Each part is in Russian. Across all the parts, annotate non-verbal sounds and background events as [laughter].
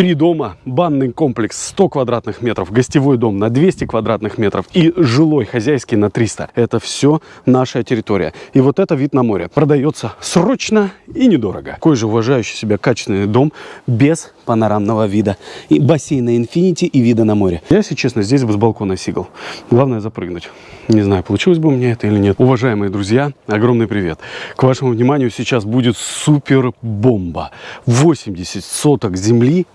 Три дома, банный комплекс 100 квадратных метров, гостевой дом на 200 квадратных метров и жилой хозяйский на 300. Это все наша территория. И вот это вид на море. Продается срочно и недорого. Какой же уважающий себя качественный дом без панорамного вида. И бассейна Infinity и вида на море. Я, если честно, здесь бы с балкона сигал. Главное запрыгнуть. Не знаю, получилось бы у меня это или нет. Уважаемые друзья, огромный привет. К вашему вниманию сейчас будет супер бомба. 80 соток земли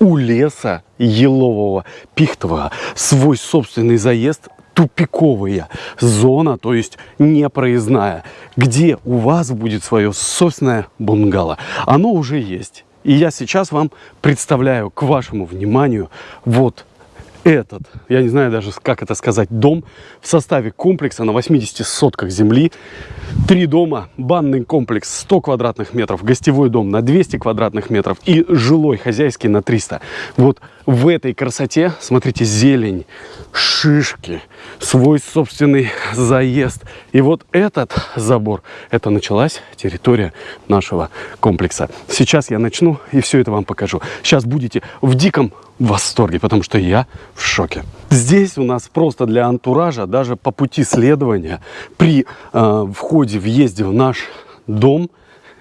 у леса елового, пихтового, свой собственный заезд тупиковая зона, то есть непроездная, где у вас будет свое собственное бунгало. Оно уже есть. И я сейчас вам представляю к вашему вниманию вот этот, я не знаю даже, как это сказать, дом в составе комплекса на 80 сотках земли. Три дома, банный комплекс 100 квадратных метров, гостевой дом на 200 квадратных метров и жилой хозяйский на 300. Вот в этой красоте, смотрите, зелень, шишки, свой собственный заезд. И вот этот забор, это началась территория нашего комплекса. Сейчас я начну и все это вам покажу. Сейчас будете в диком восторге, потому что я в шоке. Здесь у нас просто для антуража, даже по пути следования, при э, входе, въезде в наш дом,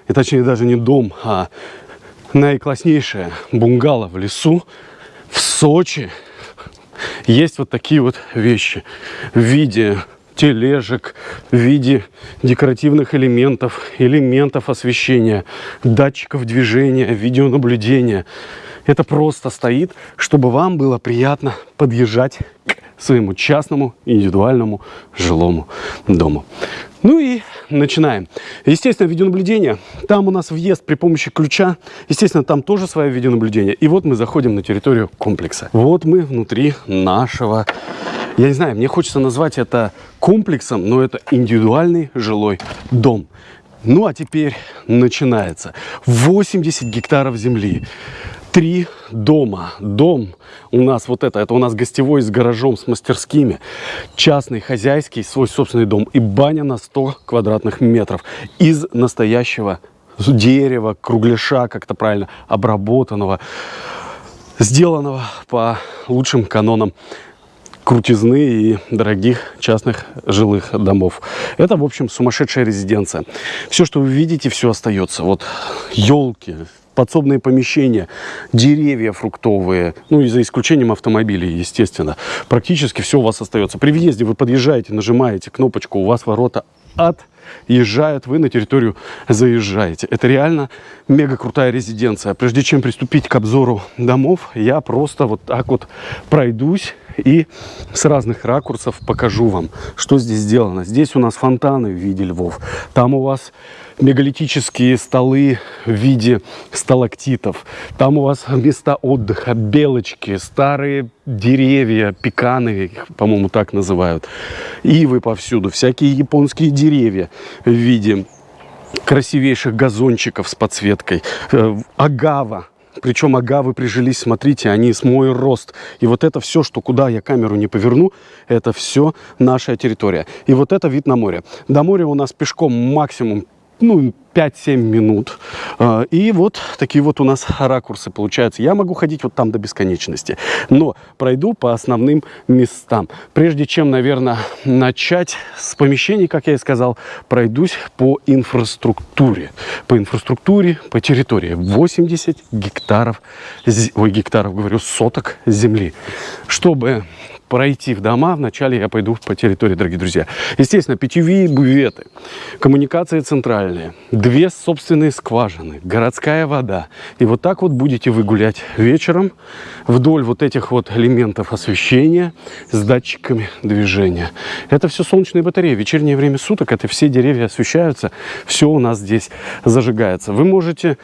и точнее даже не дом, а наикласснейшее бунгало в лесу, в Сочи, есть вот такие вот вещи в виде тележек, в виде декоративных элементов, элементов освещения, датчиков движения, видеонаблюдения. Это просто стоит, чтобы вам было приятно подъезжать к своему частному индивидуальному жилому дому. Ну и начинаем. Естественно, видеонаблюдение. Там у нас въезд при помощи ключа. Естественно, там тоже свое видеонаблюдение. И вот мы заходим на территорию комплекса. Вот мы внутри нашего... Я не знаю, мне хочется назвать это комплексом, но это индивидуальный жилой дом. Ну а теперь начинается. 80 гектаров земли три дома. Дом у нас вот это, это у нас гостевой с гаражом, с мастерскими. Частный, хозяйский, свой собственный дом. И баня на 100 квадратных метров из настоящего дерева, кругляша, как-то правильно, обработанного, сделанного по лучшим канонам крутизны и дорогих частных жилых домов. Это, в общем, сумасшедшая резиденция. Все, что вы видите, все остается. Вот елки, подсобные помещения, деревья фруктовые, ну и за исключением автомобилей, естественно. Практически все у вас остается. При въезде вы подъезжаете, нажимаете кнопочку, у вас ворота отъезжают, вы на территорию заезжаете. Это реально мега крутая резиденция. Прежде чем приступить к обзору домов, я просто вот так вот пройдусь и с разных ракурсов покажу вам, что здесь сделано. Здесь у нас фонтаны в виде львов. Там у вас мегалитические столы в виде сталактитов. Там у вас места отдыха, белочки, старые деревья, пеканы, по-моему, так называют. Ивы повсюду, всякие японские деревья в виде красивейших газончиков с подсветкой. Э, агава причем агавы прижились, смотрите, они с мой рост. И вот это все, что куда я камеру не поверну, это все наша территория. И вот это вид на море. До моря у нас пешком максимум ну, 5-7 минут. А, и вот такие вот у нас ракурсы получаются. Я могу ходить вот там до бесконечности. Но пройду по основным местам. Прежде чем, наверное, начать с помещений, как я и сказал, пройдусь по инфраструктуре. По инфраструктуре, по территории. 80 гектаров, ой, гектаров, говорю, соток земли. Чтобы пройти в дома, вначале я пойду по территории, дорогие друзья. Естественно, питьевые бюветы, коммуникации центральные, две собственные скважины, городская вода. И вот так вот будете вы гулять вечером вдоль вот этих вот элементов освещения с датчиками движения. Это все солнечные батареи. Вечернее время суток это все деревья освещаются, все у нас здесь зажигается. Вы можете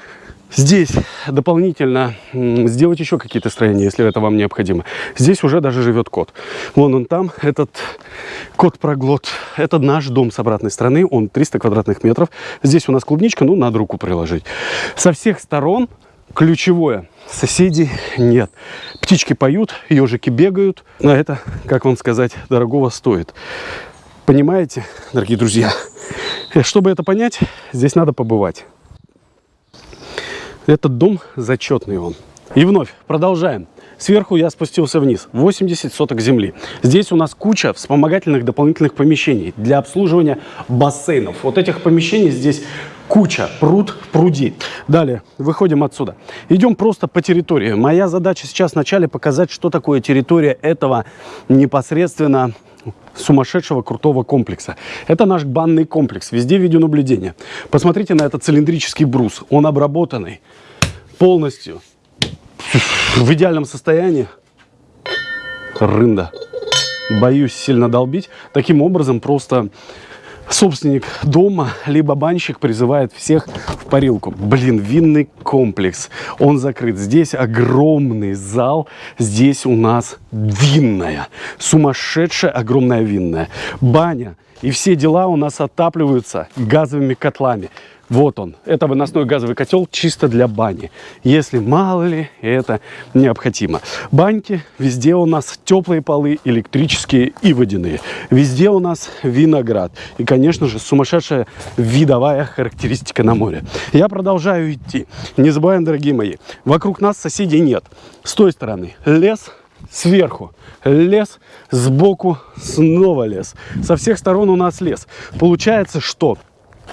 Здесь дополнительно сделать еще какие-то строения, если это вам необходимо. Здесь уже даже живет кот. Вон он там, этот кот-проглот. Это наш дом с обратной стороны, он 300 квадратных метров. Здесь у нас клубничка, ну, надо руку приложить. Со всех сторон ключевое. Соседей нет. Птички поют, ежики бегают. А это, как вам сказать, дорогого стоит. Понимаете, дорогие друзья? Чтобы это понять, здесь надо побывать. Этот дом зачетный он. И вновь продолжаем. Сверху я спустился вниз, 80 соток земли. Здесь у нас куча вспомогательных дополнительных помещений для обслуживания бассейнов. Вот этих помещений здесь куча, пруд, пруди. Далее, выходим отсюда. Идем просто по территории. Моя задача сейчас вначале показать, что такое территория этого непосредственно сумасшедшего крутого комплекса. Это наш банный комплекс. Везде видеонаблюдение. Посмотрите на этот цилиндрический брус. Он обработанный полностью в идеальном состоянии. Рында. Боюсь сильно долбить. Таким образом просто собственник дома, либо банщик призывает всех в парилку. Блин, винный комплекс, он закрыт. Здесь огромный зал, здесь у нас винная, сумасшедшая огромная винная. Баня и все дела у нас отапливаются газовыми котлами. Вот он. Это выносной газовый котел чисто для бани. Если мало ли это необходимо. Баньки везде у нас теплые полы, электрические и водяные. Везде у нас виноград. И, конечно же, сумасшедшая видовая характеристика на море. Я продолжаю идти. Не забываем, дорогие мои, вокруг нас соседей нет. С той стороны лес, сверху лес, сбоку снова лес. Со всех сторон у нас лес. Получается, что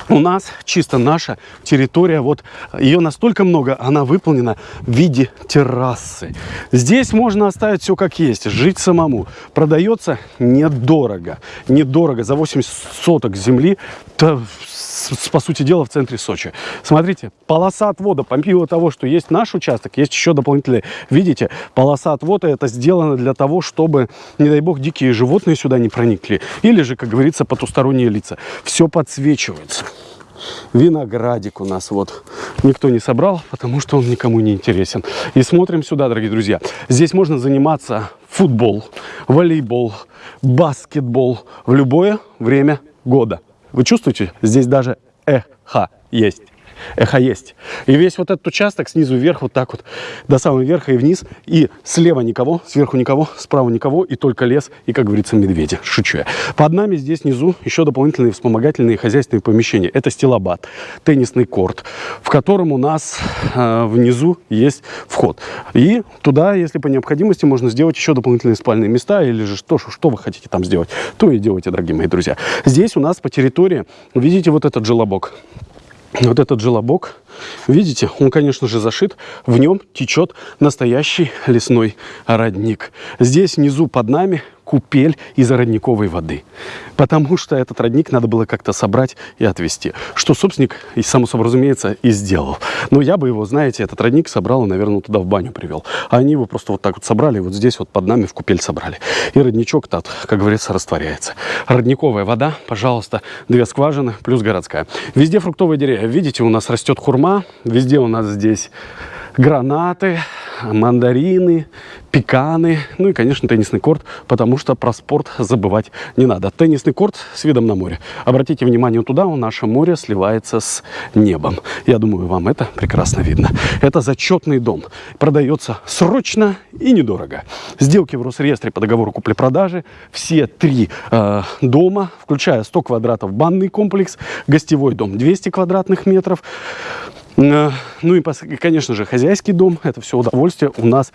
у нас чисто наша территория, вот ее настолько много, она выполнена в виде террасы. Здесь можно оставить все как есть, жить самому. Продается недорого, недорого, за 80 соток земли, по сути дела, в центре Сочи. Смотрите, полоса отвода, помимо того, что есть наш участок, есть еще дополнительные. Видите, полоса отвода это сделано для того, чтобы, не дай бог, дикие животные сюда не проникли. Или же, как говорится, потусторонние лица. Все подсвечивается. Виноградик у нас вот никто не собрал, потому что он никому не интересен. И смотрим сюда, дорогие друзья. Здесь можно заниматься футбол, волейбол, баскетбол в любое время года. Вы чувствуете? Здесь даже эхо есть эхо есть. И весь вот этот участок снизу вверх, вот так вот, до самого верха и вниз. И слева никого, сверху никого, справа никого, и только лес, и, как говорится, медведи. Шучу я. Под нами здесь внизу еще дополнительные вспомогательные хозяйственные помещения. Это стилобат, теннисный корт, в котором у нас э, внизу есть вход. И туда, если по необходимости, можно сделать еще дополнительные спальные места, или же что, что вы хотите там сделать, то и делайте, дорогие мои друзья. Здесь у нас по территории, видите вот этот желобок, вот этот желобок, видите, он, конечно же, зашит. В нем течет настоящий лесной родник. Здесь внизу под нами купель из родниковой воды. Потому что этот родник надо было как-то собрать и отвезти. Что собственник, и само собой разумеется, и сделал. Но я бы его, знаете, этот родник собрал и, наверное, туда в баню привел. А они его просто вот так вот собрали, вот здесь вот под нами в купель собрали. И родничок-то, как говорится, растворяется. Родниковая вода, пожалуйста, две скважины плюс городская. Везде фруктовые деревья. Видите, у нас растет хурма, везде у нас здесь гранаты, мандарины, пеканы, ну и, конечно, теннисный корт, потому что про спорт забывать не надо. Теннисный корт с видом на море. Обратите внимание туда, у наше море сливается с небом. Я думаю, вам это прекрасно видно. Это зачетный дом. Продается срочно и недорого. Сделки в Росреестре по договору купли-продажи. Все три э, дома, включая 100 квадратов банный комплекс, гостевой дом 200 квадратных метров, ну и, конечно же, хозяйский дом, это все удовольствие у нас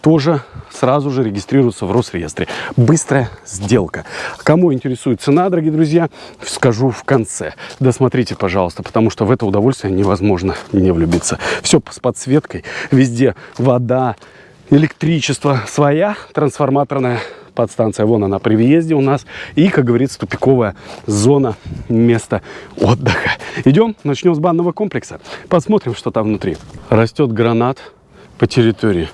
тоже сразу же регистрируется в Росреестре. Быстрая сделка. Кому интересует цена, дорогие друзья, скажу в конце. Досмотрите, пожалуйста, потому что в это удовольствие невозможно не влюбиться. Все с подсветкой, везде вода, электричество своя трансформаторная подстанция. Вон она при въезде у нас. И, как говорится, тупиковая зона места отдыха. Идем, начнем с банного комплекса. Посмотрим, что там внутри. Растет гранат по территории.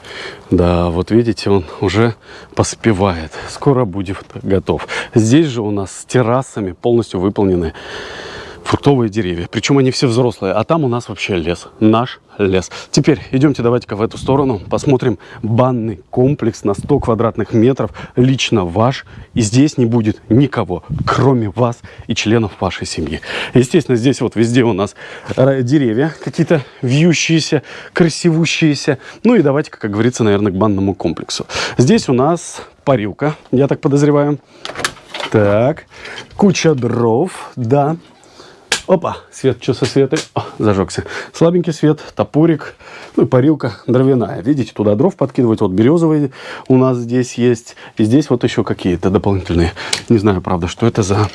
Да, вот видите, он уже поспевает. Скоро будет готов. Здесь же у нас с террасами полностью выполнены фруктовые деревья. Причем они все взрослые. А там у нас вообще лес. Наш лес. Теперь идемте давайте-ка в эту сторону. Посмотрим банный комплекс на 100 квадратных метров. Лично ваш. И здесь не будет никого, кроме вас и членов вашей семьи. Естественно, здесь вот везде у нас деревья какие-то вьющиеся, красивущиеся. Ну и давайте, как говорится, наверное, к банному комплексу. Здесь у нас парилка, я так подозреваю. Так, куча дров, да, Опа, свет, что со светой? О, зажегся. Слабенький свет, топорик, ну и парилка дровяная. Видите, туда дров подкидывать. Вот березовые у нас здесь есть. И здесь вот еще какие-то дополнительные. Не знаю, правда, что это за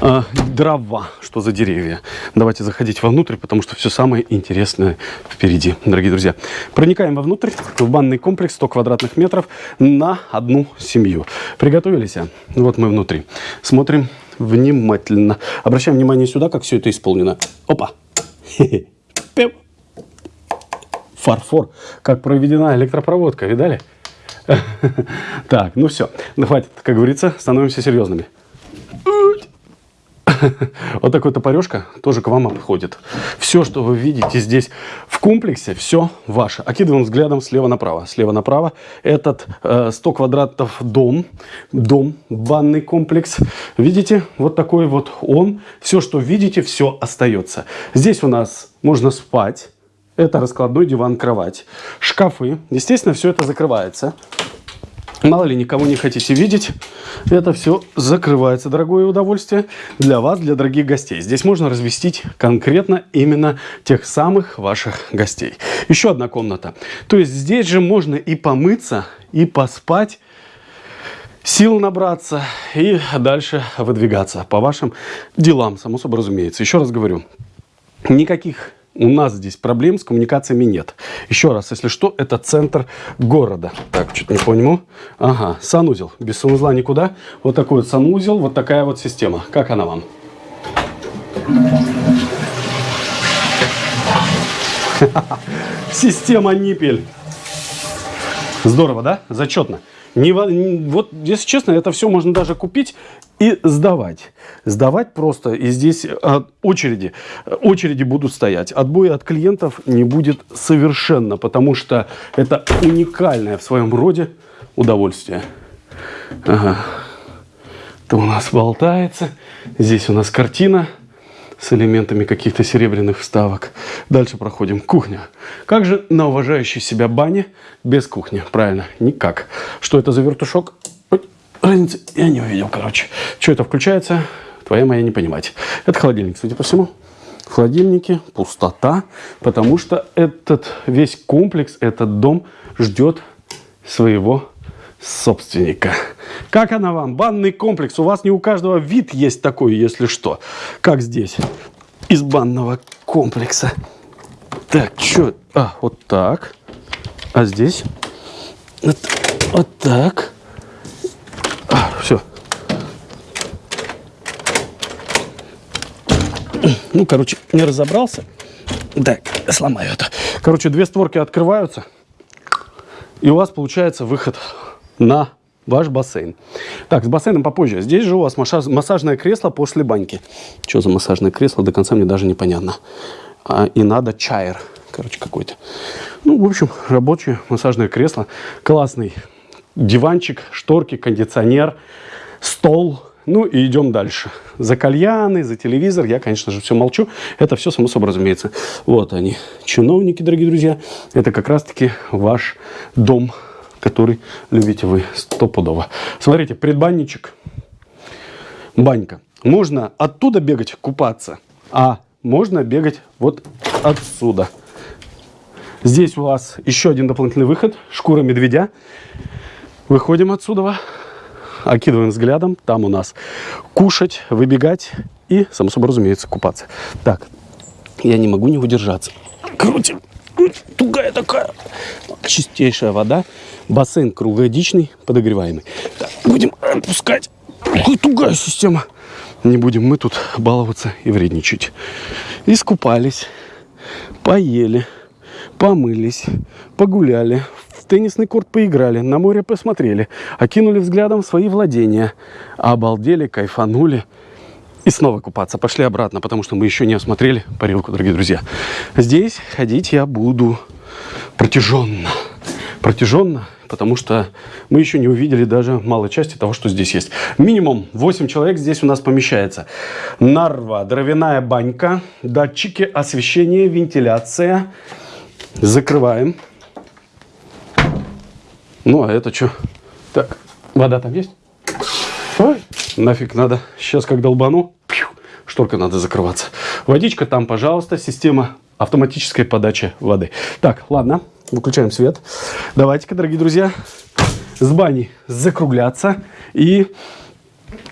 э, дрова, что за деревья. Давайте заходить вовнутрь, потому что все самое интересное впереди, дорогие друзья. Проникаем вовнутрь, в банный комплекс 100 квадратных метров на одну семью. Приготовились? Вот мы внутри. Смотрим внимательно. Обращаем внимание сюда, как все это исполнено. Опа! [laughs] Фарфор. Как проведена электропроводка, видали? [laughs] Так, ну все. Ну хватит, как говорится, становимся серьезными. [laughs] Вот такой топорешка тоже к вам обходит. Все, что вы видите здесь в комплексе, все ваше. Окидываем взглядом слева направо. Слева направо этот э, 100 квадратов дом, дом, банный комплекс. Видите, вот такой вот он. Все, что видите, все остается. Здесь у нас можно спать. Это раскладной диван, кровать. Шкафы. Естественно, все это закрывается. Мало ли, никого не хотите видеть, это все закрывается, дорогое удовольствие, для вас, для дорогих гостей. Здесь можно разместить конкретно именно тех самых ваших гостей. Еще одна комната. То есть здесь же можно и помыться, и поспать, сил набраться и дальше выдвигаться по вашим делам, само собой разумеется. Еще раз говорю, никаких у нас здесь проблем с коммуникациями нет. Еще раз, если что, это центр города. Так, что-то не понимаю. Ага, санузел. Без санузла никуда. Вот такой вот санузел, вот такая вот система. Как она вам? [laughs] Система ниппель. Здорово, да? Зачетно. Не, вот, если честно, это все можно даже купить и сдавать. Сдавать просто. И здесь а, очереди, очереди будут стоять. Отбоя от клиентов не будет совершенно, потому что это уникальное в своем роде удовольствие. Ага. Это у нас болтается. Здесь у нас картина с элементами каких-то серебряных вставок. Дальше проходим. Кухня. Как же на уважающей себя бане без кухни? Правильно, никак. Что это за вертушок? Разницы я не увидел, короче. Что это включается? Твоя моя не понимать. Это холодильник, судя по всему. В холодильнике пустота, потому что этот весь комплекс, этот дом ждет своего собственника. Как она вам? Банный комплекс. У вас не у каждого вид есть такой, если что. Как здесь. Из банного комплекса. Так, что? А, вот так. А здесь? Вот, вот так. А, все. [clears throat] Ну, короче, не разобрался. Так, сломаю это. Короче, две створки открываются. И у вас получается выход на ваш бассейн. Так, с бассейном попозже. Здесь же у вас массажное кресло после баньки. Что за массажное кресло, до конца мне даже непонятно. А, и надо чайр, короче, какой-то. Ну, в общем, рабочее массажное кресло. Классный диванчик, шторки, кондиционер, стол. Ну и идем дальше. За кальяны, за телевизор. Я, конечно же, все молчу. Это все само собой разумеется. Вот они, чиновники, дорогие друзья. Это как раз-таки ваш дом который любите вы стопудово. Смотрите, предбанничек, банька. Можно оттуда бегать, купаться, а можно бегать вот отсюда. Здесь у вас еще один дополнительный выход, шкура медведя. Выходим отсюда, окидываем взглядом. Там у нас кушать, выбегать и, само собой разумеется, купаться. Так, я не могу не удержаться. Крутим. Тугая такая. Чистейшая вода. Бассейн круглогодичный, подогреваемый. Так, будем опускать. Какая тугая система. Не будем мы тут баловаться и вредничать. Искупались, поели, помылись, погуляли, теннисный корт поиграли, на море посмотрели, окинули взглядом свои владения, обалдели, кайфанули. И снова купаться. Пошли обратно, потому что мы еще не осмотрели парилку, дорогие друзья. Здесь ходить я буду протяженно. Протяженно потому что мы еще не увидели даже малой части того, что здесь есть. Минимум 8 человек здесь у нас помещается. Нарва, дровяная банька, датчики освещения, вентиляция. Закрываем. Ну, а это что? Так, вода там есть? Ой, нафиг надо. Сейчас как долбану, шторка надо закрываться. Водичка там, пожалуйста, система автоматической подачи воды. Так, ладно, выключаем свет. Давайте-ка, дорогие друзья, с бани закругляться. И,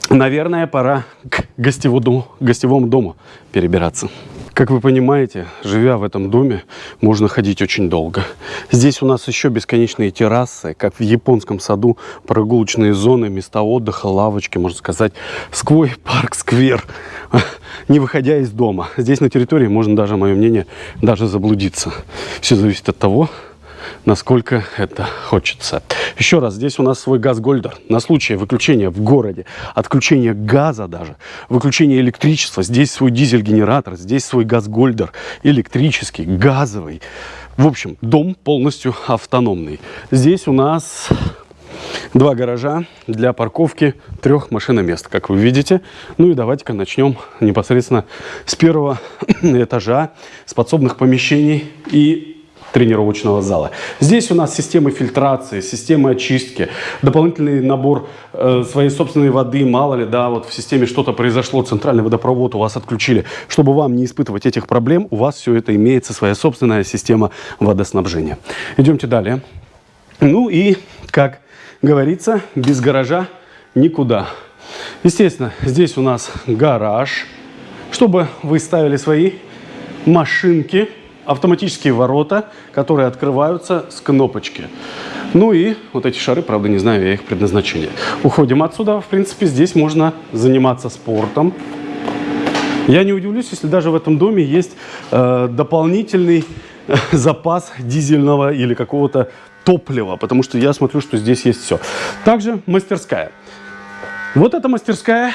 наверное, пора к гостевому, гостевому дому перебираться. Как вы понимаете, живя в этом доме, можно ходить очень долго. Здесь у нас еще бесконечные террасы, как в японском саду, прогулочные зоны, места отдыха, лавочки, можно сказать, сквозь парк-сквер, [laughs] не выходя из дома. Здесь на территории можно даже, мое мнение, даже заблудиться. Все зависит от того, насколько это хочется. Еще раз, здесь у нас свой газ-гольдер. На случай выключения в городе, отключения газа даже, выключения электричества, здесь свой дизель-генератор, здесь свой газ-гольдер, электрический, газовый. В общем, дом полностью автономный. Здесь у нас два гаража для парковки трех машиномест, как вы видите. Ну и давайте-ка начнем непосредственно с первого [clears throat] этажа, с подсобных помещений и тренировочного зала. Здесь у нас системы фильтрации, системы очистки, дополнительный набор э, своей собственной воды, мало ли, да, вот в системе что-то произошло, центральный водопровод у вас отключили. Чтобы вам не испытывать этих проблем, у вас все это имеется, своя собственная система водоснабжения. Идемте далее. Ну и, как говорится, без гаража никуда. Естественно, здесь у нас гараж, чтобы вы ставили свои машинки, автоматические ворота, которые открываются с кнопочки. Ну и вот эти шары, правда, не знаю я их предназначение. Уходим отсюда. В принципе, здесь можно заниматься спортом. Я не удивлюсь, если даже в этом доме есть э, дополнительный э, запас дизельного или какого-то топлива, потому что я смотрю, что здесь есть все. Также мастерская. Вот эта мастерская,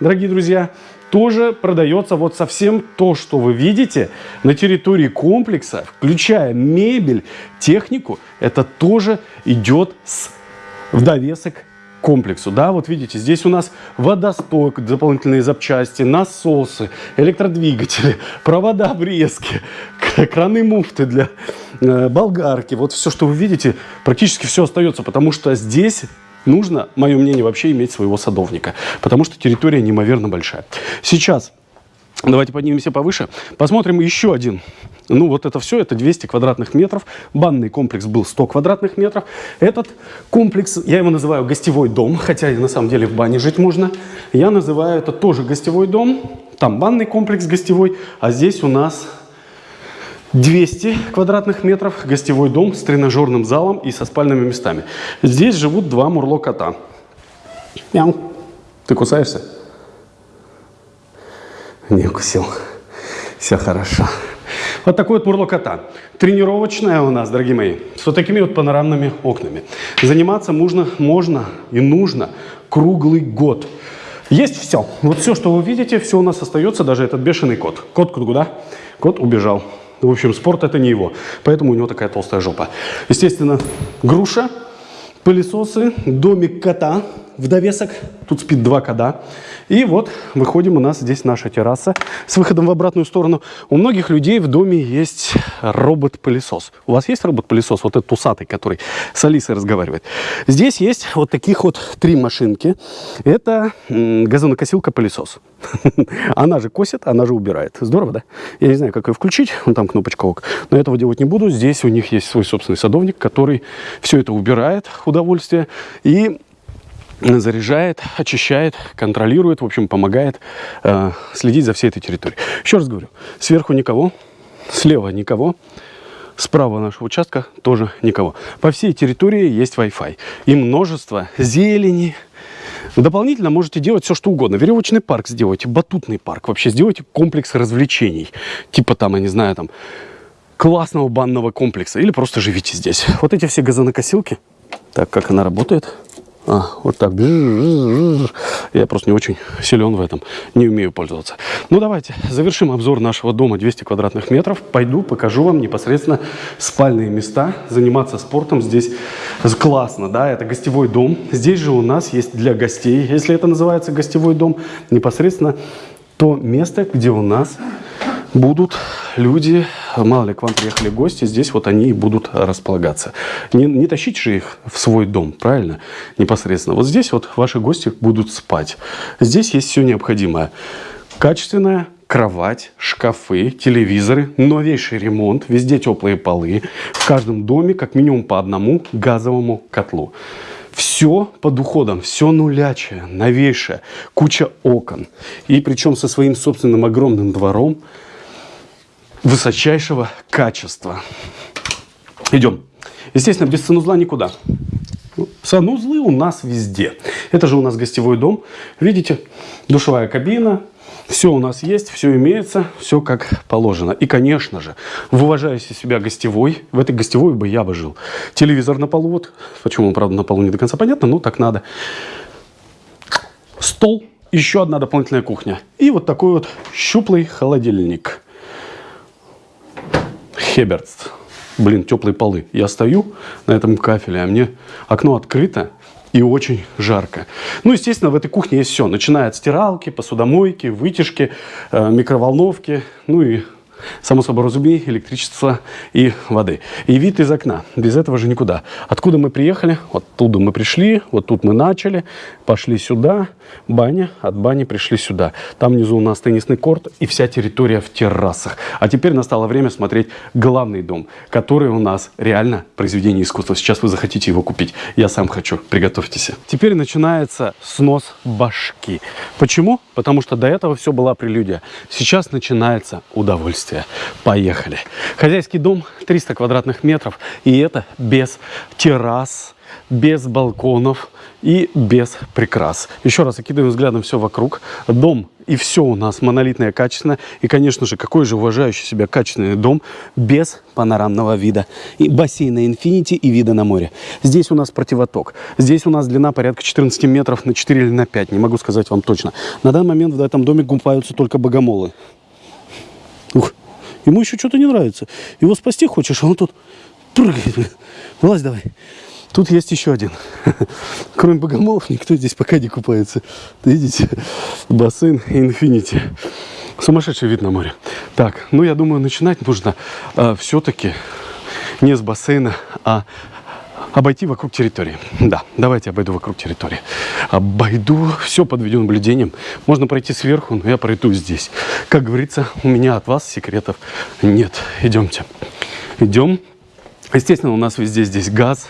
дорогие друзья, тоже продается вот совсем то, что вы видите на территории комплекса, включая мебель, технику, это тоже идет с, в довесок комплексу. Да, вот видите, здесь у нас водосток, дополнительные запчасти, насосы, электродвигатели, провода обрезки, краны муфты для э, болгарки. Вот все, что вы видите, практически все остается, потому что здесь нужно, мое мнение, вообще иметь своего садовника, потому что территория неимоверно большая. Сейчас давайте поднимемся повыше, посмотрим еще один. Ну, вот это все, это 200 квадратных метров. Банный комплекс был 100 квадратных метров. Этот комплекс, я его называю гостевой дом, хотя на самом деле в бане жить можно. Я называю это тоже гостевой дом. Там банный комплекс гостевой, а здесь у нас 200 квадратных метров, гостевой дом с тренажерным залом и со спальными местами. Здесь живут два мурло-кота. Мяу. Ты кусаешься? Не укусил. Все хорошо. Вот такой вот мурло-кота. Тренировочная у нас, дорогие мои, с вот такими вот панорамными окнами. Заниматься можно, можно и нужно круглый год. Есть все. Вот все, что вы видите, все у нас остается, даже этот бешеный кот. Кот куда? Кот убежал. В общем, спорт это не его. Поэтому у него такая толстая жопа. Естественно, груша, пылесосы, домик кота в довесок. Тут спит два кода. И вот выходим, у нас здесь наша терраса с выходом в обратную сторону. У многих людей в доме есть робот-пылесос. У вас есть робот-пылесос, вот этот усатый, который с Алисой разговаривает? Здесь есть вот таких вот три машинки. Это газонокосилка-пылесос. [laughs] Она же косит, она же убирает. Здорово, да? Я не знаю, как ее включить. Вон там кнопочка ок. Но этого делать не буду. Здесь у них есть свой собственный садовник, который все это убирает, удовольствие. И заряжает, очищает, контролирует, в общем, помогает э, следить за всей этой территорией. Еще раз говорю, сверху никого, слева никого, справа нашего участка тоже никого. По всей территории есть Wi-Fi и множество зелени. Дополнительно можете делать все, что угодно. Веревочный парк сделайте, батутный парк, вообще сделайте комплекс развлечений. Типа там, я не знаю, там классного банного комплекса. Или просто живите здесь. Вот эти все газонокосилки. Так, как она работает? А, вот так. Я просто не очень силен в этом. Не умею пользоваться. Ну, давайте завершим обзор нашего дома 200 квадратных метров. Пойду, покажу вам непосредственно спальные места. Заниматься спортом здесь классно, да, это гостевой дом. Здесь же у нас есть для гостей, если это называется гостевой дом, непосредственно то место, где у нас будут люди, мало ли к вам приехали гости, здесь вот они и будут располагаться. Не, не тащите же их в свой дом, правильно? Непосредственно. Вот здесь вот ваши гости будут спать. Здесь есть все необходимое. Качественная кровать, шкафы, телевизоры, новейший ремонт, везде теплые полы. В каждом доме как минимум по одному газовому котлу. Все под уходом, все нулячее, новейшее, куча окон. И причем со своим собственным огромным двором высочайшего качества. Идем. Естественно, без санузла никуда. Санузлы у нас везде. Это же у нас гостевой дом. Видите, душевая кабина, все у нас есть, все имеется, все как положено. И, конечно же, в уважающий себя гостевой, в этой гостевой бы я бы жил. Телевизор на полу, вот, почему он, правда, на полу не до конца понятно, но так надо. Стол, еще одна дополнительная кухня. И вот такой вот щуплый холодильник. Хеберц. Блин, теплые полы. Я стою на этом кафеле, а мне окно открыто, и очень жарко. Ну, естественно, в этой кухне есть все. Начиная от стиралки, посудомойки, вытяжки, э, микроволновки, ну и само собой разумеется, электричество и воды. И вид из окна. Без этого же никуда. Откуда мы приехали? Оттуда мы пришли, вот тут мы начали, пошли сюда, баня, от бани пришли сюда. Там внизу у нас теннисный корт и вся территория в террасах. А теперь настало время смотреть главный дом, который у нас реально произведение искусства. Сейчас вы захотите его купить. Я сам хочу. Приготовьтесь. Теперь начинается снос башки. Почему? Потому что до этого все была прелюдия. Сейчас начинается удовольствие удовольствие. Поехали. Хозяйский дом 300 квадратных метров. И это без террас, без балконов и без прикрас. Еще раз окидываем взглядом все вокруг. Дом и все у нас монолитное, качественное. И, конечно же, какой же уважающий себя качественный дом без панорамного вида. И бассейна Infinity и вида на море. Здесь у нас противоток. Здесь у нас длина порядка 14 метров на 4 или на 5. Не могу сказать вам точно. На данный момент в этом доме купаются только богомолы. Ему еще что-то не нравится. Его спасти хочешь, а он тут прыгает. Вылазь давай. Тут есть еще один. [laughs] Кроме богомолов, никто здесь пока не купается. Видите? Бассейн Infinity. Сумасшедший вид на море. Так, ну я думаю, начинать нужно э, все-таки не с бассейна, а обойти вокруг территории. Да, давайте обойду вокруг территории. Обойду все под видеонаблюдением. Можно пройти сверху, но я пройду здесь. Как говорится, у меня от вас секретов нет. Идемте. Идем. Естественно, у нас везде здесь газ,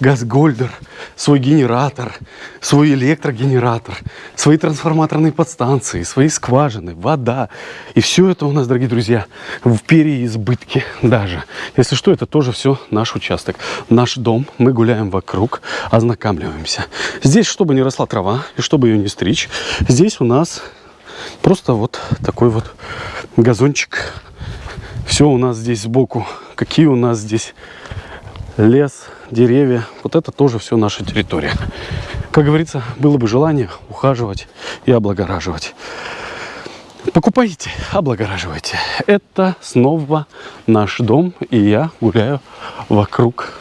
газ-гольдер, свой генератор, свой электрогенератор, свои трансформаторные подстанции, свои скважины, вода. И все это у нас, дорогие друзья, в переизбытке даже. Если что, это тоже все наш участок, наш дом. Мы гуляем вокруг, ознакомливаемся. Здесь, чтобы не росла трава и чтобы ее не стричь, здесь у нас просто вот такой вот газончик. Все у нас здесь сбоку. Какие у нас здесь лес, деревья. Вот это тоже все наша территория. Как говорится, было бы желание ухаживать и облагораживать. Покупайте, облагораживайте. Это снова наш дом, и я гуляю вокруг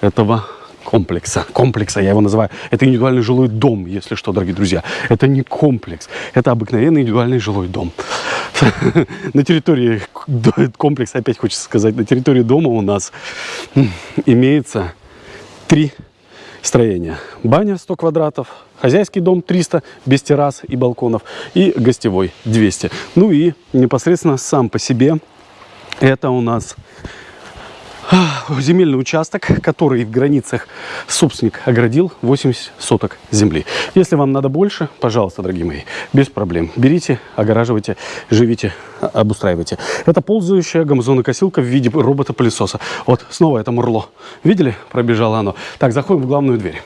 этого комплекса. Комплекса я его называю. Это индивидуальный жилой дом, если что, дорогие друзья. Это не комплекс, это обыкновенный индивидуальный жилой дом. [laughs] На территории комплекса, опять хочется сказать, на территории дома у нас имеется три строения. Баня 100 квадратов, хозяйский дом 300 без террас и балконов и гостевой 200. Ну и непосредственно сам по себе это у нас земельный участок, который в границах собственник оградил 80 соток земли. Если вам надо больше, пожалуйста, дорогие мои, без проблем. Берите, огораживайте, живите, обустраивайте. Это ползающая гамазонокосилка в виде робота-пылесоса. Вот, снова это мурло. Видели? Пробежало оно. Так, заходим в главную дверь.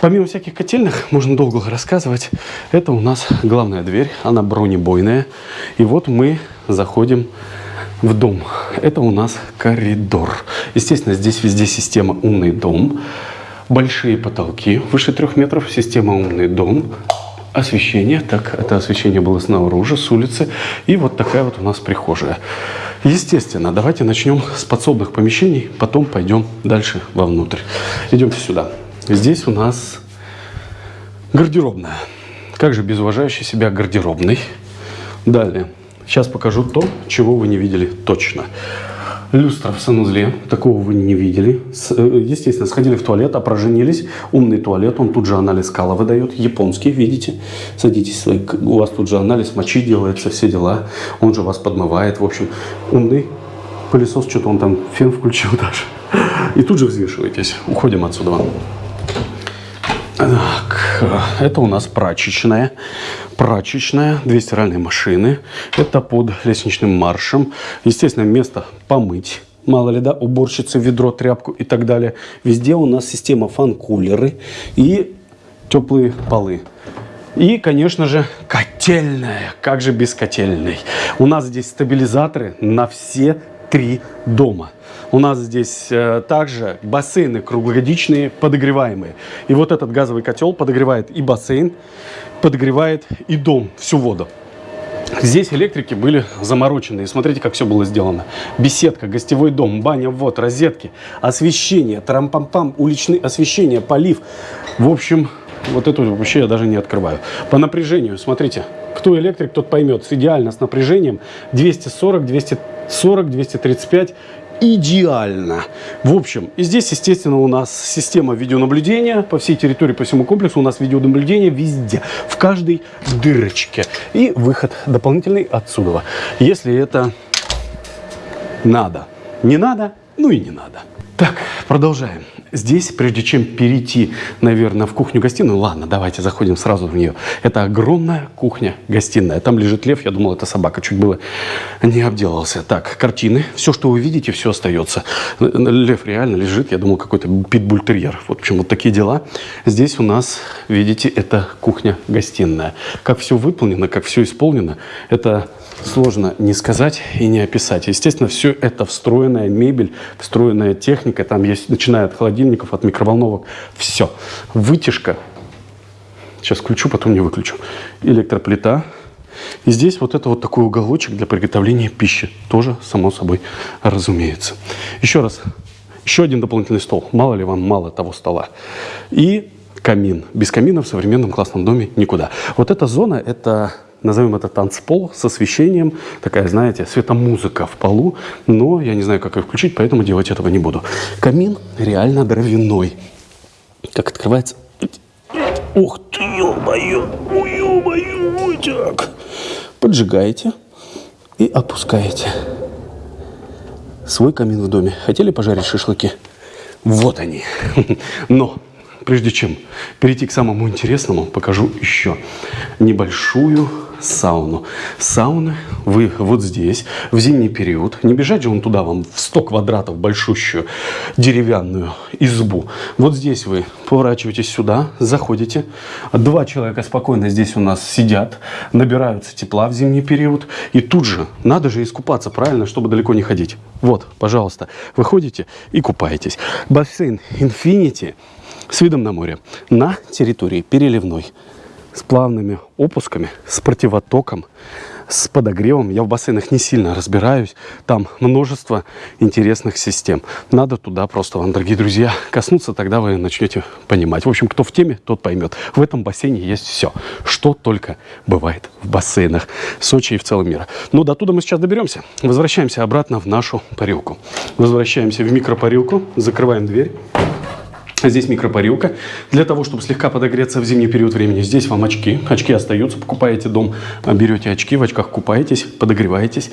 Помимо всяких котельных, можно долго рассказывать, это у нас главная дверь, она бронебойная. И вот мы заходим в дом. Это у нас коридор. Естественно, здесь везде система «Умный дом». Большие потолки, выше трех метров, система «Умный дом». Освещение, так, это освещение было снаружи, с улицы. И вот такая вот у нас прихожая. Естественно, давайте начнем с подсобных помещений, потом пойдем дальше вовнутрь. Идемте сюда. Здесь у нас гардеробная. Как же без уважающей себя гардеробной. Далее Сейчас покажу то, чего вы не видели точно. Люстра в санузле. Такого вы не видели. Э, естественно, сходили в туалет, опроженились. Умный туалет. Он тут же анализ кала выдает. Японский, видите. Садитесь. У вас тут же анализ мочи делается, все дела. Он же вас подмывает. В общем, умный пылесос. Что-то он там фен включил [laughs] даже. И тут же взвешиваетесь. Уходим отсюда. Так, это у нас прачечная. Прачечная, две стиральные машины. Это под лестничным маршем. Естественно, место помыть. Мало ли, да, уборщицы, ведро, тряпку и так далее. Везде у нас система фан-кулеры и теплые полы. И, конечно же, котельная. Как же без котельной? У нас здесь стабилизаторы на все три дома. У нас здесь э, также бассейны круглогодичные, подогреваемые. И вот этот газовый котел подогревает и бассейн, подогревает и дом, всю воду. Здесь электрики были заморочены. И смотрите, как все было сделано. Беседка, гостевой дом, баня, вот, розетки, освещение, тарам-пам-пам, уличное освещение, полив. В общем, вот это вообще я даже не открываю. По напряжению, смотрите, кто электрик, тот поймет. Идеально с напряжением 240, 240, 235 идеально. В общем, и здесь, естественно, у нас система видеонаблюдения по всей территории, по всему комплексу. У нас видеонаблюдение везде, в каждой дырочке. И выход дополнительный отсюда. Если это надо. Не надо, ну и не надо. Так, продолжаем. Здесь, прежде чем перейти, наверное, в кухню-гостиную, ладно, давайте заходим сразу в нее. Это огромная кухня-гостиная. Там лежит лев, я думал, это собака, чуть было не обделался. Так, картины, все, что вы видите, все остается. Лев реально лежит, я думал, какой-то питбультерьер. В общем, вот такие дела. Здесь у нас, видите, это кухня-гостиная. Как все выполнено, как все исполнено, это сложно не сказать и не описать. Естественно, все это встроенная мебель, встроенная техника. Там есть, начиная от холодильников, от микроволновок, все. Вытяжка. Сейчас включу, потом не выключу. Электроплита. И здесь вот это вот такой уголочек для приготовления пищи. Тоже, само собой, разумеется. Еще раз. Еще один дополнительный стол. Мало ли вам мало того стола. И камин. Без камина в современном классном доме никуда. Вот эта зона, это назовем это танцпол с освещением, такая, знаете, светомузыка в полу, но я не знаю, как ее включить, поэтому делать этого не буду. Камин реально дровяной. Как открывается... Ух ты, ё-моё, ё-моё, так. Поджигаете и опускаете свой камин в доме. Хотели пожарить шашлыки? Вот они. [laughs] Но прежде чем перейти к самому интересному, покажу еще небольшую сауну. Сауны вы вот здесь, в зимний период. Не бежать же он туда вам в 100 квадратов большущую деревянную избу. Вот здесь вы поворачиваетесь сюда, заходите. Два человека спокойно здесь у нас сидят, набираются тепла в зимний период. И тут же, надо же искупаться, правильно, чтобы далеко не ходить. Вот, пожалуйста, выходите и купаетесь. Бассейн Infinity с видом на море на территории переливной с плавными опусками, с противотоком, с подогревом. Я в бассейнах не сильно разбираюсь. Там множество интересных систем. Надо туда просто вам, дорогие друзья, коснуться, тогда вы начнете понимать. В общем, кто в теме, тот поймет. В этом бассейне есть все, что только бывает в бассейнах Сочи и в целом мира. Но до туда мы сейчас доберемся. Возвращаемся обратно в нашу парилку. Возвращаемся в микропарилку, закрываем дверь. Здесь микропарилка. Для того, чтобы слегка подогреться в зимний период времени, здесь вам очки. Очки остаются. Покупаете дом, берете очки, в очках купаетесь, подогреваетесь.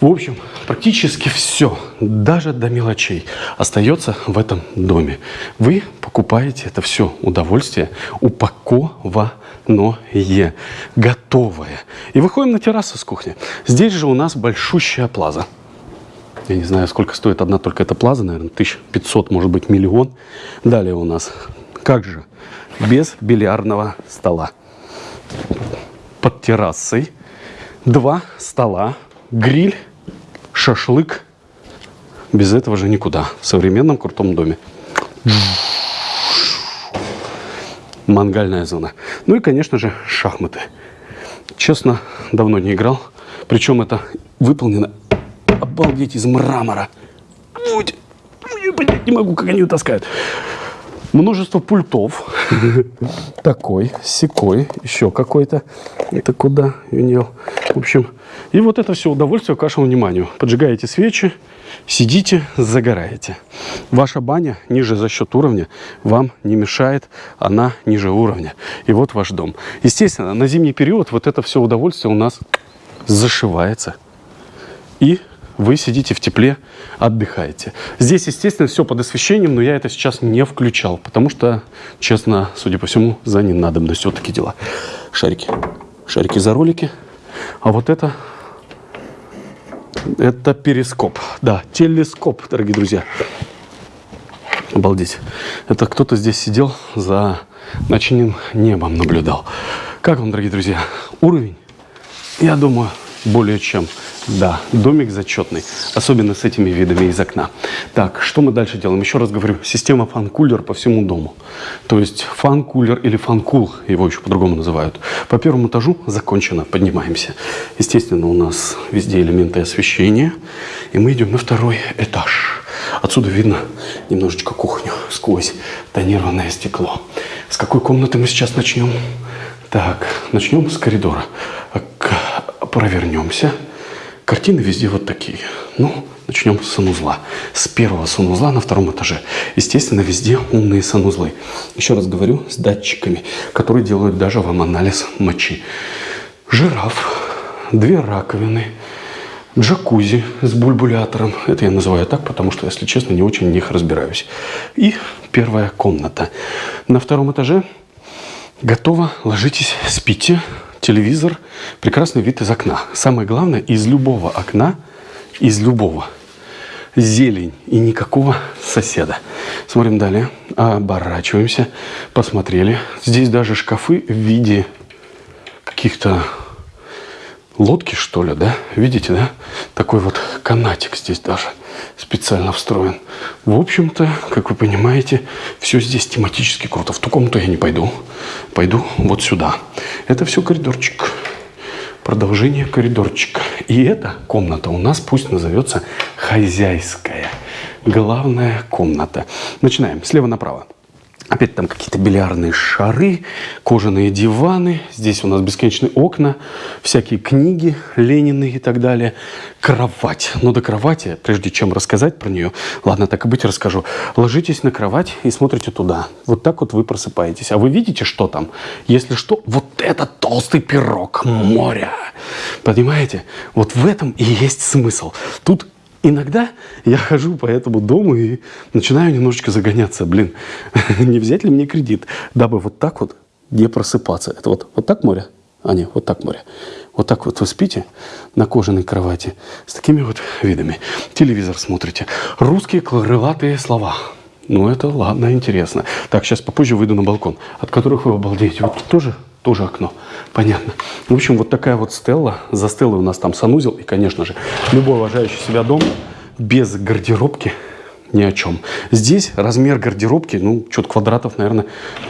В общем, практически все, даже до мелочей, остается в этом доме. Вы покупаете это все удовольствие упакованное, готовое. И выходим на террасу с кухни. Здесь же у нас большущая плаза. Я не знаю, сколько стоит одна только эта плаза, наверное, 1500, может быть, миллион. Далее у нас, как же, без бильярдного стола. Под террасой два стола, гриль, шашлык. Без этого же никуда. В современном крутом доме. Мангальная зона. Ну и, конечно же, шахматы. Честно, давно не играл. Причем это выполнено обалдеть, из мрамора. Я понять не могу, как они ее. Множество пультов. [laughs] Такой, секой, еще какой-то. Это куда, Юнил? В общем, и вот это все удовольствие к вашему вниманию. Поджигаете свечи, сидите, загораете. Ваша баня ниже за счет уровня вам не мешает, она ниже уровня. И вот ваш дом. Естественно, на зимний период вот это все удовольствие у нас зашивается. И вы сидите в тепле, отдыхаете. Здесь, естественно, все под освещением, но я это сейчас не включал, потому что, честно, судя по всему, за ненадобностью вот такие дела. Шарики. Шарики за ролики. А вот это, это перископ. Да, телескоп, дорогие друзья. Обалдеть. Это кто-то здесь сидел за ночным небом наблюдал. Как вам, дорогие друзья, уровень? Я думаю, более чем. Да, домик зачетный, особенно с этими видами из окна. Так, что мы дальше делаем? Еще раз говорю, система фан-кулер по всему дому. То есть фан-кулер или фан-кул, его еще по-другому называют. По первому этажу закончено, поднимаемся. Естественно, у нас везде элементы освещения. И мы идем на второй этаж. Отсюда видно немножечко кухню сквозь тонированное стекло. С какой комнаты мы сейчас начнем? Так, начнем с коридора. Провернемся. Картины везде вот такие. Ну, начнем с санузла. С первого санузла на втором этаже. Естественно, везде умные санузлы. Еще раз говорю, с датчиками, которые делают даже вам анализ мочи. Жираф, две раковины, джакузи с бульбулятором. Это я называю так, потому что, если честно, не очень в них разбираюсь. И первая комната. На втором этаже готово. Ложитесь, спите телевизор, прекрасный вид из окна. Самое главное, из любого окна, из любого, зелень и никакого соседа. Смотрим далее, оборачиваемся, посмотрели. Здесь даже шкафы в виде каких-то лодки, что ли, да? Видите, да? Такой вот канатик здесь даже специально встроен. В общем-то, как вы понимаете, все здесь тематически круто. В ту комнату я не пойду. Пойду вот сюда. Это все коридорчик. Продолжение коридорчика. И эта комната у нас пусть назовется хозяйская. Главная комната. Начинаем слева направо. Опять там какие-то бильярдные шары, кожаные диваны. Здесь у нас бесконечные окна, всякие книги Ленины и так далее. Кровать. Но до кровати, прежде чем рассказать про нее, ладно, так и быть расскажу. Ложитесь на кровать и смотрите туда. Вот так вот вы просыпаетесь. А вы видите, что там? Если что, вот это толстый пирог моря. Понимаете? Вот в этом и есть смысл. Тут Иногда я хожу по этому дому и начинаю немножечко загоняться. Блин, [laughs] не взять ли мне кредит, дабы вот так вот не просыпаться. Это вот, вот так море? А, нет, вот так море. Вот так вот вы спите на кожаной кровати с такими вот видами. Телевизор смотрите. Русские крылатые слова. Ну, это ладно, интересно. Так, сейчас попозже выйду на балкон, от которых вы обалдеете. Вот тоже тоже окно. Понятно. В общем, вот такая вот стелла. За стеллой у нас там санузел. И, конечно же, любой уважающий себя дом без гардеробки ни о чем. Здесь размер гардеробки, ну, что-то квадратов, наверное,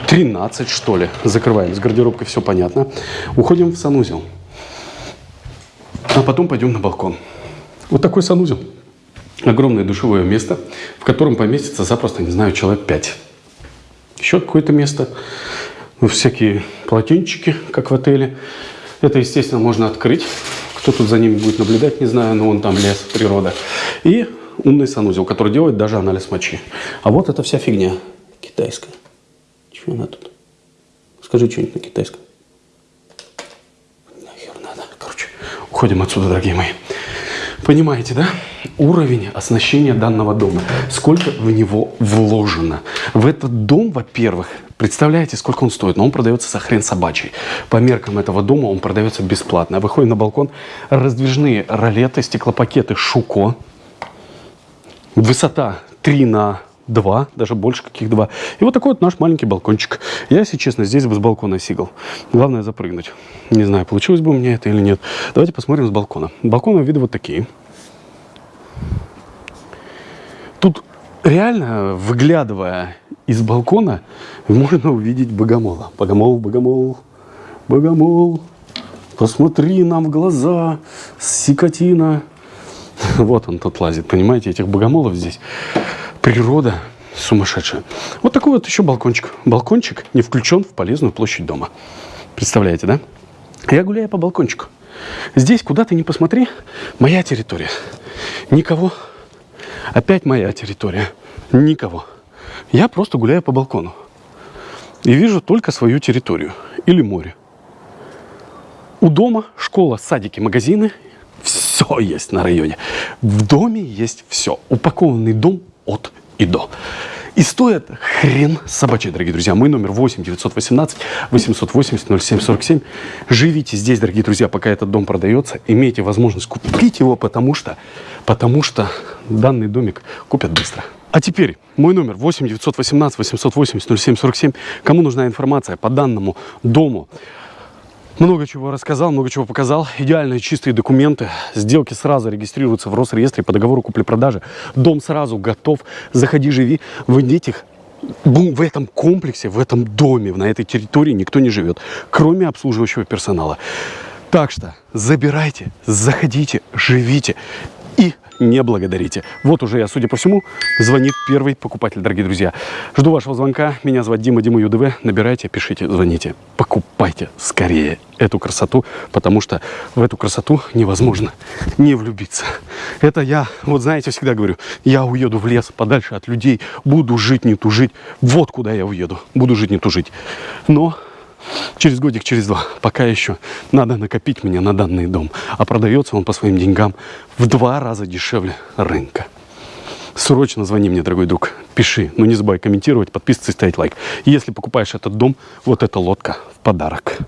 13, что ли. Закрываем. С гардеробкой все понятно. Уходим в санузел. А потом пойдем на балкон. Вот такой санузел. Огромное душевое место, в котором поместится запросто, не знаю, человек 5. Еще какое-то место всякие полотенчики, как в отеле. Это, естественно, можно открыть. Кто тут за ними будет наблюдать, не знаю, но вон там лес, природа. И умный санузел, который делает даже анализ мочи. А вот эта вся фигня китайская. Чего она тут? Скажи что-нибудь на китайском. Нахер надо. Короче, уходим отсюда, дорогие мои. Понимаете, да? Уровень оснащения данного дома. Сколько в него вложено. В этот дом, во-первых, представляете, сколько он стоит? Но он продается за хрен собачий. По меркам этого дома он продается бесплатно. Выходим на балкон. Раздвижные ролеты, стеклопакеты Шуко. Высота 3 на два, даже больше каких два. И вот такой вот наш маленький балкончик. Я, если честно, здесь бы с балкона сигал. Главное запрыгнуть. Не знаю, получилось бы у меня это или нет. Давайте посмотрим с балкона. Балконы виды вот такие. Тут реально, выглядывая из балкона, можно увидеть богомола. Богомол, богомол, богомол. Посмотри нам в глаза, сикотина. [laughs] Вот он тут лазит, понимаете, этих богомолов здесь природа сумасшедшая. Вот такой вот еще балкончик. Балкончик не включен в полезную площадь дома. Представляете, да? Я гуляю по балкончику. Здесь, куда ты ни посмотри, моя территория. Никого. Опять моя территория. Никого. Я просто гуляю по балкону. И вижу только свою территорию. Или море. У дома школа, садики, магазины. Все есть на районе. В доме есть все. Упакованный дом от и до. И стоит хрен собачий, дорогие друзья. Мой номер 8 918 880 0747. Живите здесь, дорогие друзья, пока этот дом продается. Имейте возможность купить его, потому что, потому что данный домик купят быстро. А теперь мой номер 8 918 880 0747. Кому нужна информация по данному дому, много чего рассказал, много чего показал. Идеальные чистые документы. Сделки сразу регистрируются в Росреестре по договору купли-продажи. Дом сразу готов. Заходи, живи. В этих в этом комплексе, в этом доме, на этой территории никто не живет, кроме обслуживающего персонала. Так что забирайте, заходите, живите и не благодарите. Вот уже я, судя по всему, звонит первый покупатель, дорогие друзья. Жду вашего звонка. Меня зовут Дима, Дима ЮДВ. Набирайте, пишите, звоните. Покупайте скорее эту красоту, потому что в эту красоту невозможно не влюбиться. Это я, вот знаете, всегда говорю, я уеду в лес подальше от людей, буду жить, не тужить. Вот куда я уеду, буду жить, не тужить. Но через годик, через два. Пока еще надо накопить мне на данный дом. А продается он по своим деньгам в два раза дешевле рынка. Срочно звони мне, дорогой друг. Пиши. Но не забывай комментировать, подписываться и ставить лайк. Если покупаешь этот дом, вот эта лодка в подарок.